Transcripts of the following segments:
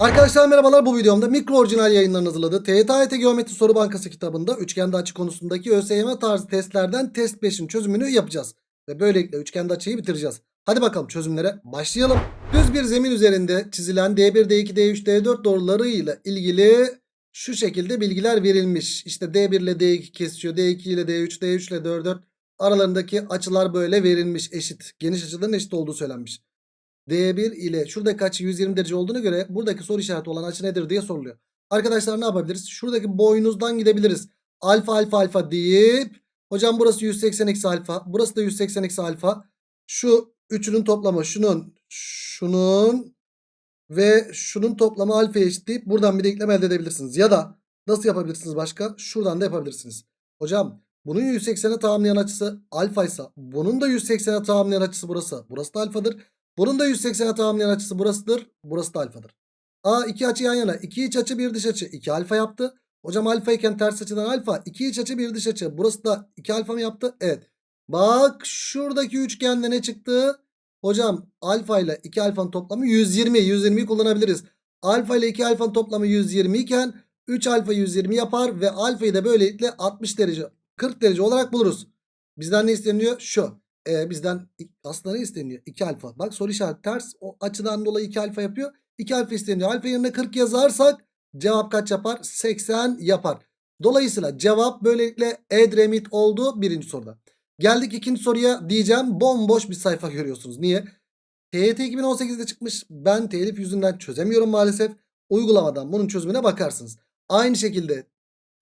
Arkadaşlar merhabalar bu videomda mikro orijinal yayınlarını hazırladığı TYT Geometri Soru Bankası kitabında üçgende açı konusundaki ÖSYM tarzı testlerden test 5'in çözümünü yapacağız. Ve böylelikle üçgende açıyı bitireceğiz. Hadi bakalım çözümlere başlayalım. Düz bir zemin üzerinde çizilen D1, D2, D3, D4 doğrularıyla ilgili şu şekilde bilgiler verilmiş. İşte D1 ile D2 kesişiyor. D2 ile D3, D3 ile D4 aralarındaki açılar böyle verilmiş eşit. Geniş açıların eşit olduğu söylenmiş. D1 ile şuradaki açı 120 derece olduğuna göre buradaki soru işareti olan açı nedir diye soruluyor. Arkadaşlar ne yapabiliriz? Şuradaki boynuzdan gidebiliriz. Alfa alfa alfa deyip hocam burası 180 eksi alfa. Burası da 180 eksi alfa. Şu üçünün toplamı şunun şunun ve şunun toplamı alfa eşit deyip buradan bir denklem elde edebilirsiniz. Ya da nasıl yapabilirsiniz başka? Şuradan da yapabilirsiniz. Hocam bunun 180'e tamamlayan açısı alfa ise bunun da 180'e tamamlayan açısı burası. Burası da alfadır. Bunun da 180'e tamamlayan açısı burasıdır. Burası da alfadır. A iki açı yan yana. 2 iç açı bir dış açı. 2 alfa yaptı. Hocam alfa iken ters açıdan alfa. 2 iç açı bir dış açı. Burası da 2 alfa mı yaptı? Evet. Bak şuradaki üçgende ne çıktı? Hocam alfa ile 2 alfanın toplamı 120. 120'yi kullanabiliriz. Alfa ile 2 alfanın toplamı 120 iken 3 alfa 120 yapar ve alfayı da böylelikle 60 derece 40 derece olarak buluruz. Bizden ne isteniyor? Şu. E, bizden aslında ne isteniyor? 2 alfa. Bak soru işareti ters. O açıdan dolayı 2 alfa yapıyor. 2 alfa isteniyor. Alfa yerine 40 yazarsak cevap kaç yapar? 80 yapar. Dolayısıyla cevap böylelikle Edremit oldu birinci soruda. Geldik ikinci soruya diyeceğim. Bomboş bir sayfa görüyorsunuz. Niye? TYT 2018'de çıkmış. Ben telif yüzünden çözemiyorum maalesef. Uygulamadan bunun çözümüne bakarsınız. Aynı şekilde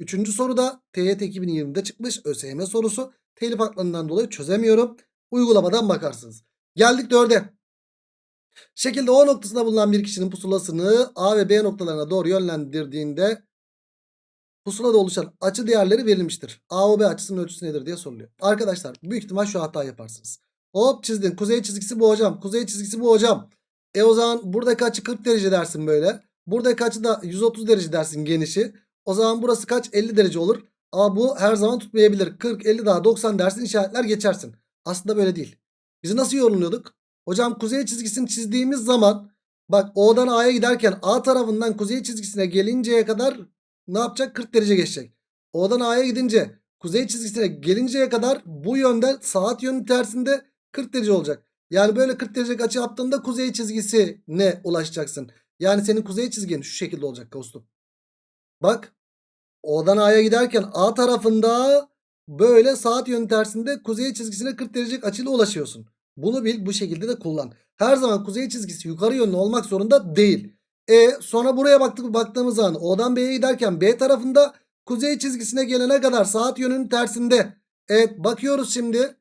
üçüncü soruda TYT 2020'de çıkmış ÖSYM sorusu. Telif haklarından dolayı çözemiyorum. Uygulamadan bakarsınız. Geldik 4'e. Şekilde O noktasında bulunan bir kişinin pusulasını A ve B noktalarına doğru yönlendirdiğinde pusulada oluşan açı değerleri verilmiştir. A o B açısının ölçüsü nedir diye soruluyor. Arkadaşlar büyük ihtimal şu hata yaparsınız. Hop çizdin. Kuzey çizgisi bu hocam. Kuzey çizgisi bu hocam. E o zaman buradaki açı 40 derece dersin böyle. Buradaki açı da 130 derece dersin genişi. O zaman burası kaç? 50 derece olur. Ama bu her zaman tutmayabilir. 40, 50 daha 90 dersin işaretler geçersin. Aslında böyle değil. Biz nasıl yorumluyorduk? Hocam kuzey çizgisini çizdiğimiz zaman bak O'dan A'ya giderken A tarafından kuzey çizgisine gelinceye kadar ne yapacak? 40 derece geçecek. O'dan A'ya gidince kuzey çizgisine gelinceye kadar bu yönden saat yönü tersinde 40 derece olacak. Yani böyle 40 derece açı yaptığında kuzey çizgisine ulaşacaksın. Yani senin kuzey çizgin şu şekilde olacak dostum. Bak O'dan A'ya giderken A tarafında böyle saat yönü tersinde kuzey çizgisine 40 derece açıyla ulaşıyorsun. Bunu bil bu şekilde de kullan. Her zaman kuzey çizgisi yukarı yönlü olmak zorunda değil. E sonra buraya baktık baktığımız zaman O'dan B'ye giderken B tarafında kuzey çizgisine gelene kadar saat yönünün tersinde. Evet bakıyoruz şimdi.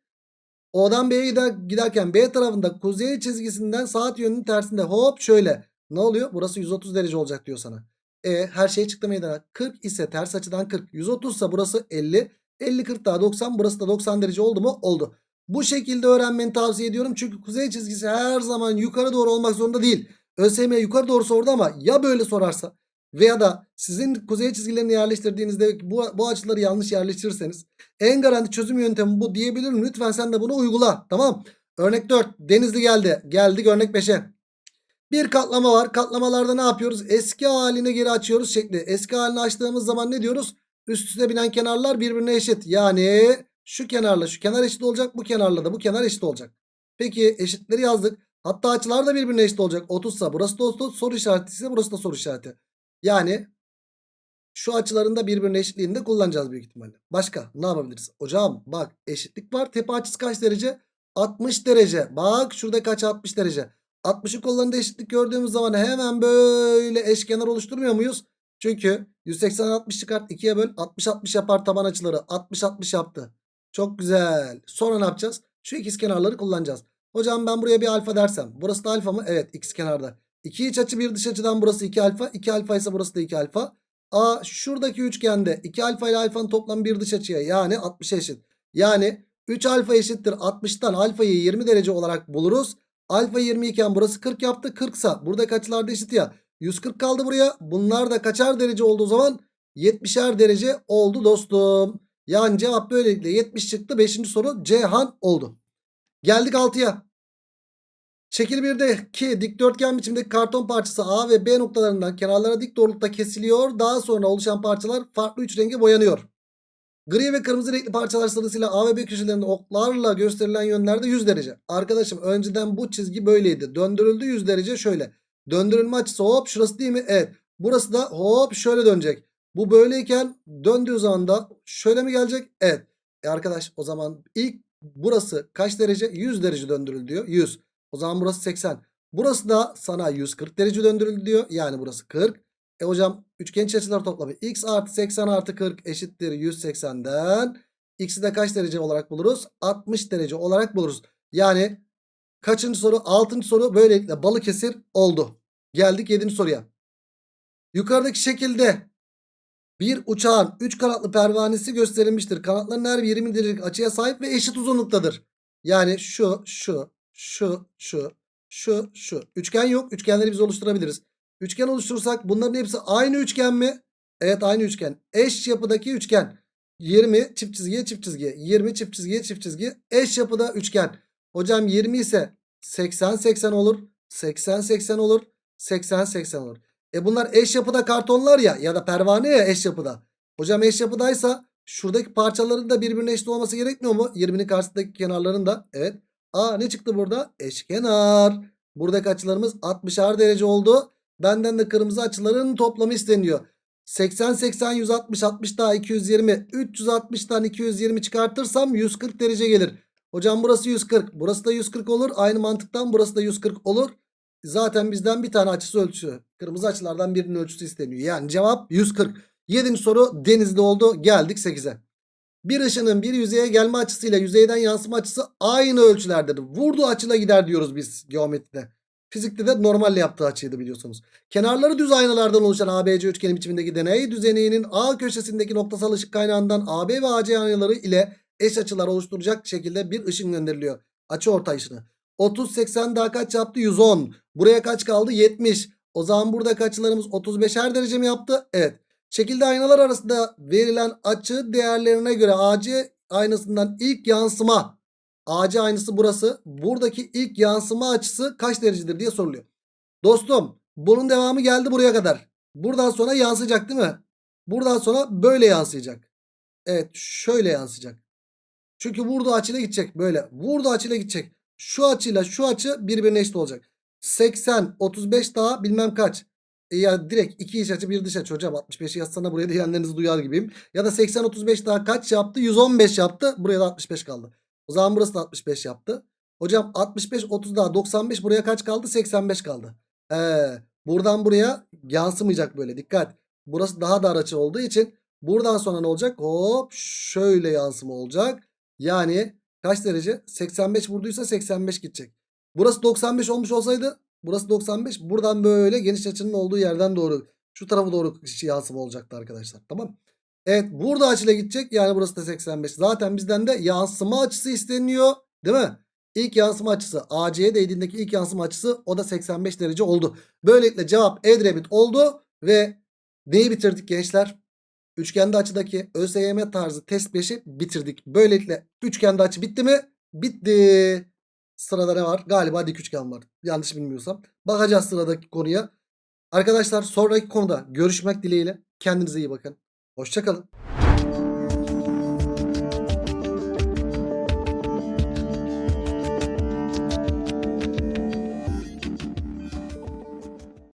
O'dan B'ye gider, giderken B tarafında kuzey çizgisinden saat yönünün tersinde hop şöyle. Ne oluyor? Burası 130 derece olacak diyor sana. E her şey çıktı meydana. 40 ise ters açıdan 40. 130 ise burası 50. 50 40 daha 90 burası da 90 derece oldu mu? Oldu. Bu şekilde öğrenmeni tavsiye ediyorum. Çünkü kuzey çizgisi her zaman yukarı doğru olmak zorunda değil. ÖSYM yukarı doğru sordu ama ya böyle sorarsa veya da sizin kuzey çizgilerini yerleştirdiğinizde bu, bu açıları yanlış yerleştirirseniz en garanti çözüm yöntemi bu diyebilirim. Lütfen sen de bunu uygula. Tamam. Örnek 4. Denizli geldi. Geldik örnek 5'e. Bir katlama var. Katlamalarda ne yapıyoruz? Eski haline geri açıyoruz şekli. Eski halini açtığımız zaman ne diyoruz? Üst üste binen kenarlar birbirine eşit. Yani şu kenarla şu kenar eşit olacak. Bu kenarla da bu kenar eşit olacak. Peki eşitleri yazdık. Hatta açılar da birbirine eşit olacak. 30 ise burası da 30 soru işareti ise burası da soru işareti. Yani şu açıların da birbirine eşitliğini de kullanacağız büyük ihtimalle. Başka ne yapabiliriz? Hocam bak eşitlik var. Tepe açısı kaç derece? 60 derece. Bak şurada kaç 60 derece. 60'ın kollarında eşitlik gördüğümüz zaman hemen böyle eşkenar oluşturmuyor muyuz? Çünkü 180 60 çıkart 2'ye böl 60 60 yapar taban açıları 60 60 yaptı. Çok güzel. Sonra ne yapacağız? Şu ikiz kenarları kullanacağız. Hocam ben buraya bir alfa dersem. Burası da alfa mı? Evet ikiz kenarda. 2 iç açı bir dış açıdan burası 2 alfa. 2 alfa ise burası da 2 alfa. A şuradaki üçgende 2 alfa ile alfanın toplamı bir dış açıya yani 60 eşit. Yani 3 alfa eşittir 60'tan alfayı 20 derece olarak buluruz. Alfa 20 iken burası 40 yaptı. 40 ise buradaki açılar da eşit ya. 140 kaldı buraya. Bunlar da kaçar derece olduğu zaman 70'er derece oldu dostum. Yani cevap böylelikle 70 çıktı. 5. soru Cihan oldu. Geldik 6'ya. Şekil 1'deki dikdörtgen biçimdeki karton parçası A ve B noktalarından kenarlara dik doğrultuda kesiliyor. Daha sonra oluşan parçalar farklı üç renge boyanıyor. Gri ve kırmızı renkli parçalar sırasıyla A ve B köşelerinde oklarla gösterilen yönlerde 100 derece. Arkadaşım önceden bu çizgi böyleydi. Döndürüldü 100 derece şöyle. Döndürülme açısı hop şurası değil mi? Evet. Burası da hop şöyle dönecek. Bu böyleyken döndüğü zaman da şöyle mi gelecek? Evet. E arkadaş o zaman ilk burası kaç derece? 100 derece döndürüldü diyor. 100. O zaman burası 80. Burası da sana 140 derece döndürüldü diyor. Yani burası 40. E hocam üçgen iç açılar toplamı x artı 80 artı 40 eşittir 180'den. X'i de kaç derece olarak buluruz? 60 derece olarak buluruz. Yani kaçıncı soru? 6. soru böylelikle Balıkesir oldu. Geldik 7. soruya. Yukarıdaki şekilde bir uçağın 3 kanatlı pervanesi gösterilmiştir. Kanatların her biri 20 derecelik açıya sahip ve eşit uzunluktadır. Yani şu, şu, şu, şu, şu, şu. Üçgen yok. Üçgenleri biz oluşturabiliriz. Üçgen oluşturursak bunların hepsi aynı üçgen mi? Evet aynı üçgen. Eş yapıdaki üçgen. 20 çift çizgiye çift çizgiye. 20 çift çizgiye çift çizgi. Eş yapıda üçgen. Hocam 20 ise 80 80 olur. 80 80 olur. 80 80 olur. E bunlar eş yapıda kartonlar ya ya da pervane ya eş yapıda. Hocam eş yapıdaysa şuradaki parçaların da birbirine eşit olması gerekmiyor mu? 20'nin karşısındaki kenarların da. Evet. Aa ne çıktı burada? Eşkenar. Buradaki açılarımız 60'ar derece oldu. Benden de kırmızı açıların toplamı isteniyor. 80 80 160 60 daha 220 360'tan 220 çıkartırsam 140 derece gelir. Hocam burası 140 burası da 140 olur. Aynı mantıktan burası da 140 olur. Zaten bizden bir tane açısı ölçüsü. Kırmızı açılardan birinin ölçüsü isteniyor. Yani cevap 140. 7. soru denizli oldu. Geldik 8'e. Bir ışının bir yüzeye gelme açısıyla yüzeyden yansıma açısı aynı ölçülerdedir. Vurduğu açıyla gider diyoruz biz geometride. Fizikte de normalle yaptığı açıydı biliyorsunuz. Kenarları düz aynalardan oluşan ABC üçgeni biçimindeki deney düzeninin A köşesindeki noktasal ışık kaynağından AB ve AC aynaları ile eş açılar oluşturacak şekilde bir ışın gönderiliyor. Açı orta ışını. 30 80 daha kaç yaptı? 110. Buraya kaç kaldı? 70. O zaman buradaki açılarımız 35'er derece mi yaptı? Evet. Şekilde aynalar arasında verilen açı değerlerine göre AC aynasından ilk yansıma AC aynısı burası. Buradaki ilk yansıma açısı kaç derecedir diye soruluyor. Dostum bunun devamı geldi buraya kadar. Buradan sonra yansıyacak değil mi? Buradan sonra böyle yansıyacak. Evet şöyle yansıyacak. Çünkü vurduğu açıyla gidecek böyle. Vurduğu açıyla gidecek. Şu açıyla şu açı birbirine eşit olacak. 80 35 daha bilmem kaç. E ya direkt iki iç açı bir dış açı hocam 65'i yazsana buraya diyenlerinizi duyar gibiyim. Ya da 80 35 daha kaç yaptı? 115 yaptı. Buraya da 65 kaldı. O zaman burası da 65 yaptı. Hocam 65 30 daha 95 buraya kaç kaldı? 85 kaldı. Ee, buradan buraya yansımayacak böyle dikkat. Burası daha dar açı olduğu için buradan sonra ne olacak? Hop şöyle yansıma olacak. Yani kaç derece? 85 vurduysa 85 gidecek. Burası 95 olmuş olsaydı burası 95. Buradan böyle geniş açının olduğu yerden doğru şu tarafa doğru yansıma olacaktı arkadaşlar. Tamam. Evet burada açıyla gidecek. Yani burası da 85. Zaten bizden de yansıma açısı isteniyor. Değil mi? İlk yansıma açısı AC'ye değdiğindeki ilk yansıma açısı o da 85 derece oldu. Böylelikle cevap Edremit oldu ve neyi bitirdik gençler? Üçgende açıdaki ÖSYM tarzı test 5'i bitirdik. Böylelikle üçgende açı bitti mi? Bitti. Sırada ne var? Galiba dik üçgen var. Yanlış bilmiyorsam. Bakacağız sıradaki konuya. Arkadaşlar sonraki konuda görüşmek dileğiyle. Kendinize iyi bakın. Hoşçakalın.